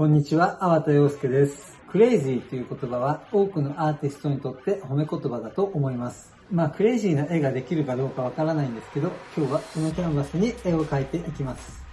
こんにちは、粟田洋介です。クレイジーという言葉は多くのアーティストにとって褒め言葉だと思います。まあ、クレイジーな絵ができるかどうかわからないんですけど、今日はこのキャンバスに絵を描いていきます。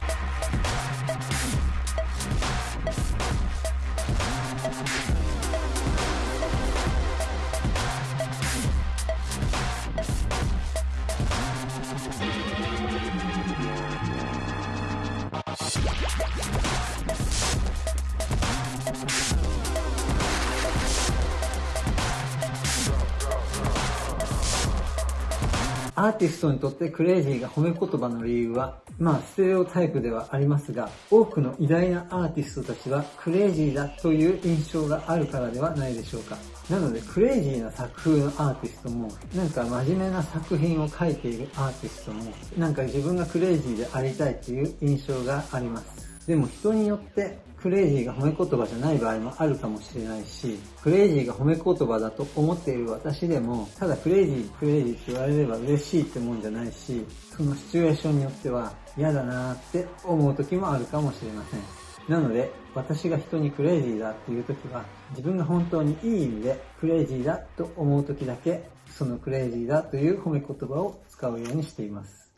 アーティストにとってクレイジーが褒め言葉の理由は、まあ、ステレオタイプではありますが、多くの偉大なアーティストたちはクレイジーだという印象があるからではないでしょうか。なので、クレイジーな作風のアーティストも、なんか真面目な作品を書いているアーティストも、なんか自分がクレイジーでありたいという印象があります。でも人によってクレイジーが褒め言葉じゃない場合もあるかもしれないし、クレイジーが褒め言葉だと思っている私でも、ただクレイジー、クレイジーって言われれば嬉しいってもんじゃないし、そのシチュエーションによっては嫌だなーって思う時もあるかもしれません。なので、私が人にクレイジーだっていう時は、自分が本当にいい意味でクレイジーだと思う時だけ、そのクレイジーだという褒め言葉を使うようにしています。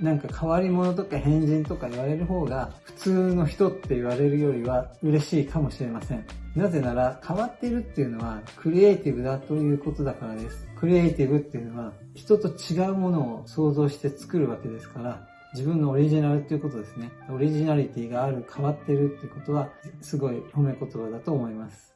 なんか変わり者とか変人とか言われる方が普通の人って言われるよりは嬉しいかもしれません。なぜなら変わってるっていうのはクリエイティブだということだからです。クリエイティブっていうのは人と違うものを想像して作るわけですから自分のオリジナルっていうことですね。オリジナリティがある、変わってるってことはすごい褒め言葉だと思います。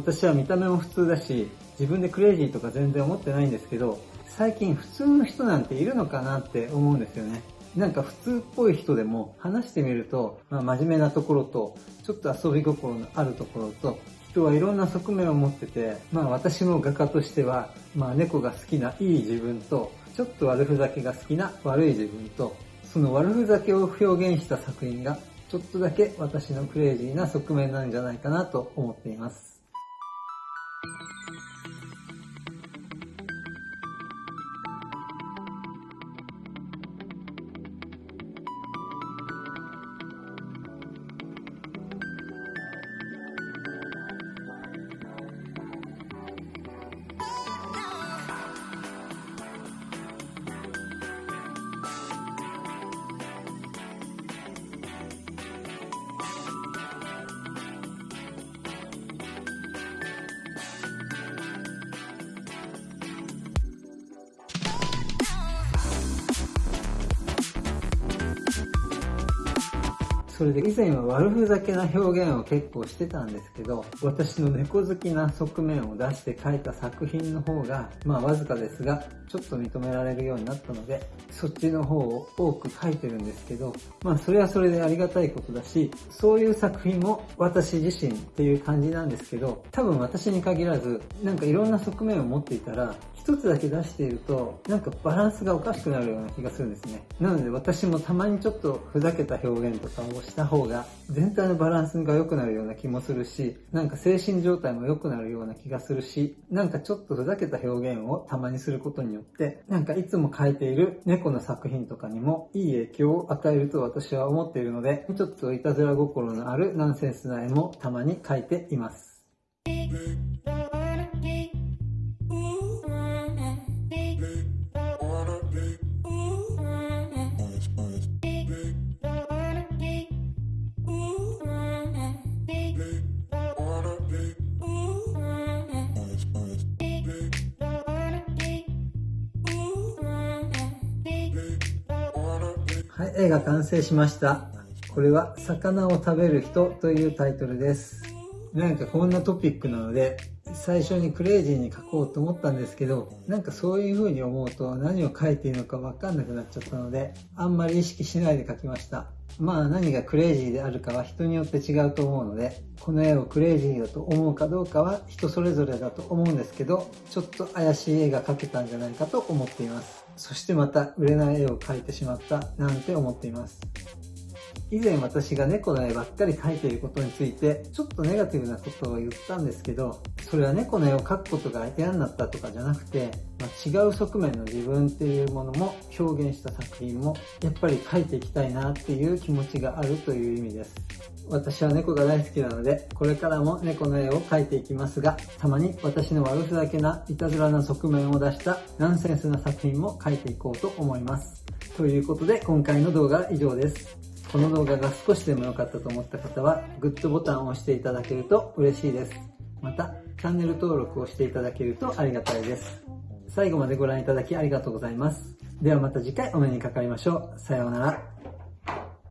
私は見た目も普通だし、自分でクレイジーとか全然思ってないんですけど、最近普通の人なんているのかなって思うんですよね。なんか普通っぽい人でも話してみると、まあ、真面目なところと、ちょっと遊び心のあるところと、人はいろんな側面を持ってて、まあ私も画家としては、まあ猫が好きないい自分と、ちょっと悪ふざけが好きな悪い自分と、その悪ふざけを表現した作品が、ちょっとだけ私のクレイジーな側面なんじゃないかなと思っています。それで以前は悪ふざけな表現を結構してたんですけど、私の猫好きな側面を出して描いた作品の方が、まあわずかですが、ちょっと認められるようになったので、そっちの方を多く描いてるんですけど、まあそれはそれでありがたいことだし、そういう作品も私自身っていう感じなんですけど、多分私に限らず、なんかいろんな側面を持っていたら、一つだけ出していると、なんかバランスがおかしくなるような気がするんですね。なので私もたまにちょっとふざけた表現とかをした方が、全体のバランスが良くなるような気もするし、なんか精神状態も良くなるような気がするし、なんかちょっとふざけた表現をたまにすることによって、なんかいつも描いている猫の作品とかにもいい影響を与えると私は思っているので、ちょっといたずら心のあるナンセンスな絵もたまに描いています。絵が完成しました。これは、魚を食べる人というタイトルです。なんかこんなトピックなので、最初にクレイジーに書こうと思ったんですけど、なんかそういう風に思うと何を書いていいのかわかんなくなっちゃったので、あんまり意識しないで書きました。まあ何がクレイジーであるかは人によって違うと思うので、この絵をクレイジーだと思うかどうかは人それぞれだと思うんですけど、ちょっと怪しい絵が描けたんじゃないかと思っています。そしてまた売れない絵を描いてしまったなんて思っています。以前私が猫の絵ばっかり描いていることについて、ちょっとネガティブなことを言ったんですけど、それは猫の絵を描くことが嫌になったとかじゃなくて、まあ、違う側面の自分っていうものも表現した作品も、やっぱり描いていきたいなっていう気持ちがあるという意味です。私は猫が大好きなので、これからも猫の絵を描いていきますが、たまに私の悪ふざけないたずらな側面を出したナンセンスな作品も描いていこうと思います。ということで今回の動画は以上です。この動画が少しでも良かったと思った方は、グッドボタンを押していただけると嬉しいです。また、チャンネル登録をしていただけるとありがたいです。最後までご覧いただきありがとうございます。ではまた次回お目にかかりましょう。さようなら。